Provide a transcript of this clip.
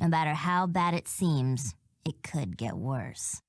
No matter how bad it seems, it could get worse.